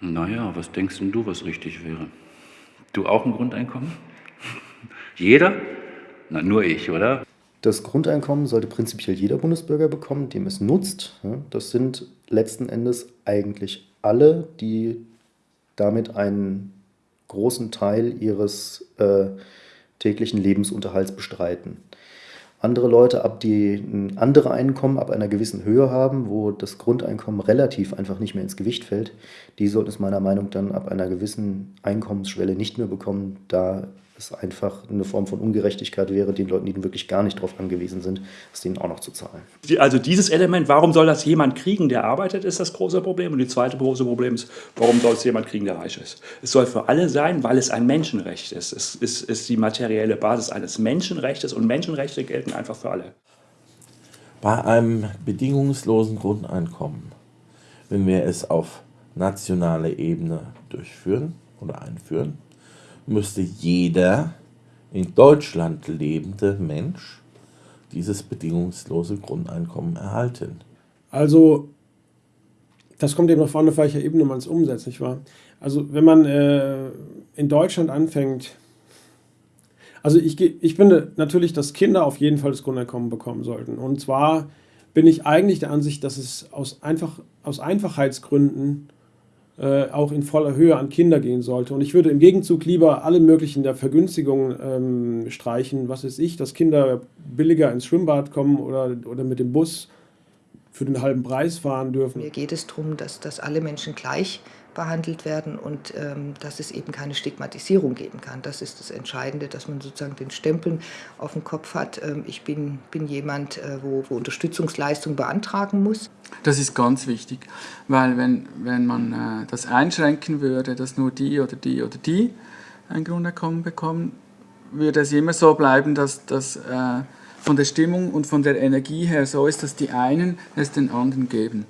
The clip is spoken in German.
Naja, was denkst denn du, was richtig wäre? Du auch ein Grundeinkommen? Jeder? Na, nur ich, oder? Das Grundeinkommen sollte prinzipiell jeder Bundesbürger bekommen, dem es nutzt. Das sind letzten Endes eigentlich alle, die damit einen großen Teil ihres äh, täglichen Lebensunterhalts bestreiten. Andere Leute, ab die ein andere Einkommen ab einer gewissen Höhe haben, wo das Grundeinkommen relativ einfach nicht mehr ins Gewicht fällt, die sollten es meiner Meinung nach dann ab einer gewissen Einkommensschwelle nicht mehr bekommen, da es einfach eine Form von Ungerechtigkeit wäre, den Leuten, die wirklich gar nicht darauf angewiesen sind, es denen auch noch zu zahlen. Also dieses Element, warum soll das jemand kriegen, der arbeitet, ist das große Problem. Und die zweite große Problem ist, warum soll es jemand kriegen, der reich ist? Es soll für alle sein, weil es ein Menschenrecht ist. Es ist, ist die materielle Basis eines Menschenrechts und Menschenrechte gelten einfach für alle. Bei einem bedingungslosen Grundeinkommen, wenn wir es auf nationaler Ebene durchführen oder einführen, müsste jeder in Deutschland lebende Mensch dieses bedingungslose Grundeinkommen erhalten. Also, das kommt eben noch vorne, auf welcher Ebene man es umsetzt, nicht wahr? Also, wenn man äh, in Deutschland anfängt, also ich, ich finde natürlich, dass Kinder auf jeden Fall das Grundeinkommen bekommen sollten. Und zwar bin ich eigentlich der Ansicht, dass es aus, einfach, aus Einfachheitsgründen äh, auch in voller Höhe an Kinder gehen sollte. Und ich würde im Gegenzug lieber alle möglichen der Vergünstigungen ähm, streichen, was weiß ich, dass Kinder billiger ins Schwimmbad kommen oder, oder mit dem Bus für den halben Preis fahren dürfen. Mir geht es darum, dass, dass alle Menschen gleich behandelt werden und ähm, dass es eben keine Stigmatisierung geben kann. Das ist das Entscheidende, dass man sozusagen den Stempel auf dem Kopf hat. Ähm, ich bin, bin jemand, äh, wo, wo Unterstützungsleistung beantragen muss. Das ist ganz wichtig, weil wenn, wenn man äh, das einschränken würde, dass nur die oder die oder die ein Grundeinkommen bekommen, würde es immer so bleiben, dass das äh, von der Stimmung und von der Energie her so ist, dass die einen es den anderen geben.